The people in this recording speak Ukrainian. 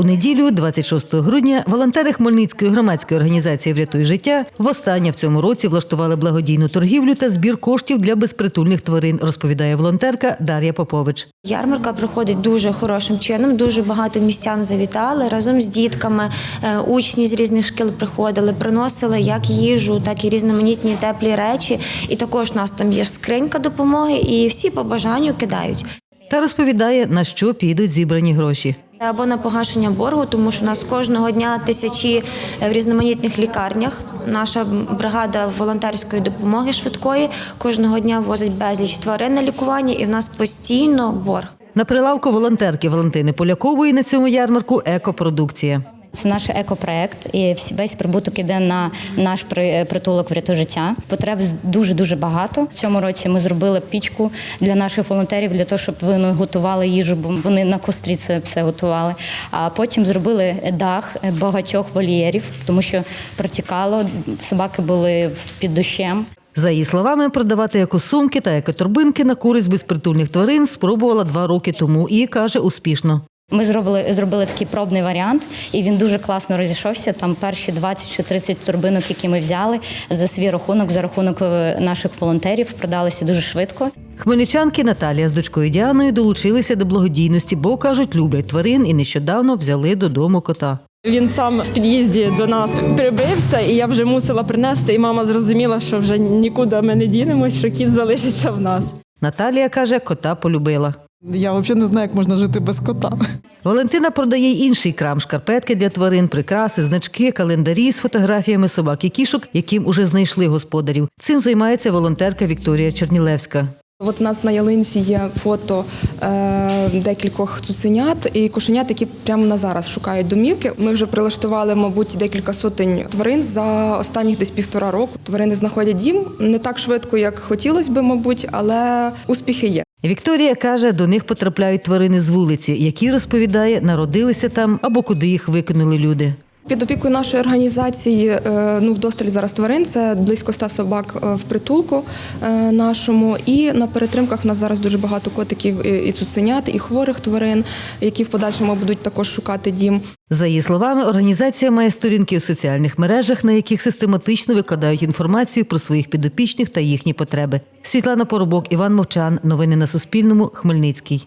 У неділю, 26 грудня, волонтери Хмельницької громадської організації Врятуй життя востаннє в цьому році влаштували благодійну торгівлю та збір коштів для безпритульних тварин, розповідає волонтерка Дар'я Попович. Ярмарка проходить дуже хорошим чином. Дуже багато містян завітали разом з дітками. е, Учні з різних шкіл приходили, приносили як їжу, так і різноманітні теплі речі. І також у нас там є скринька допомоги, і всі по бажанню кидають. Та розповідає, на що підуть зібрані гроші. Або на погашення боргу, тому що у нас кожного дня тисячі е, в різноманітних лікарнях. Наша бригада волонтерської допомоги швидкої кожного дня возить безліч тварин на лікування, і в нас постійно борг. На прилавку волонтерки Валентини Полякової на цьому ярмарку екопродукція. Це наш екопроект, і весь прибуток іде на наш притулок «Врятуй життя. Потреб дуже дуже багато. В цьому році ми зробили пічку для наших волонтерів для того, щоб вони готували їжу, бо вони на кострі це все готували. А потім зробили дах багатьох вольєрів, тому що протікало, собаки були під дощем. За її словами, продавати екосумки та екоторбинки на користь безпритульних тварин спробувала два роки тому і каже успішно. Ми зробили, зробили такий пробний варіант, і він дуже класно розійшовся. Там перші 20 чи 30 турбинок, які ми взяли за свій рахунок, за рахунок е, наших волонтерів, продалися дуже швидко. Хмельничанки Наталія з дочкою Діаною долучилися до благодійності, бо кажуть, люблять тварин і нещодавно взяли додому кота. Він сам в під'їзді до нас прибився, і я вже мусила принести. І мама зрозуміла, що вже нікуди ми не дінемось, що кіт залишиться в нас. Наталія каже, кота полюбила. Я взагалі не знаю, як можна жити без кота. Валентина продає й інший крам шкарпетки для тварин, прикраси, значки, календарі з фотографіями собак і кішок, яким уже знайшли господарів. Цим займається волонтерка Вікторія Чернілевська. От у нас на ялинці є фото е, декількох цуценят і кошенят, які прямо на зараз шукають домівки. Ми вже прилаштували, мабуть, декілька сотень тварин за останніх десь півтора року. Тварини знаходять дім не так швидко, як хотілося би, мабуть, але успіхи є. Вікторія каже, до них потрапляють тварини з вулиці, які розповідає, народилися там або куди їх викинули люди. Під опікою нашої організації е, ну вдосталь зараз тварин. Це близько ста собак е, в притулку е, нашому. І на перетримках в нас зараз дуже багато котиків і цуценят, і хворих тварин, які в подальшому будуть також шукати дім. За її словами, організація має сторінки у соціальних мережах, на яких систематично викладають інформацію про своїх підопічних та їхні потреби. Світлана Поробок, Іван Мовчан. Новини на Суспільному. Хмельницький.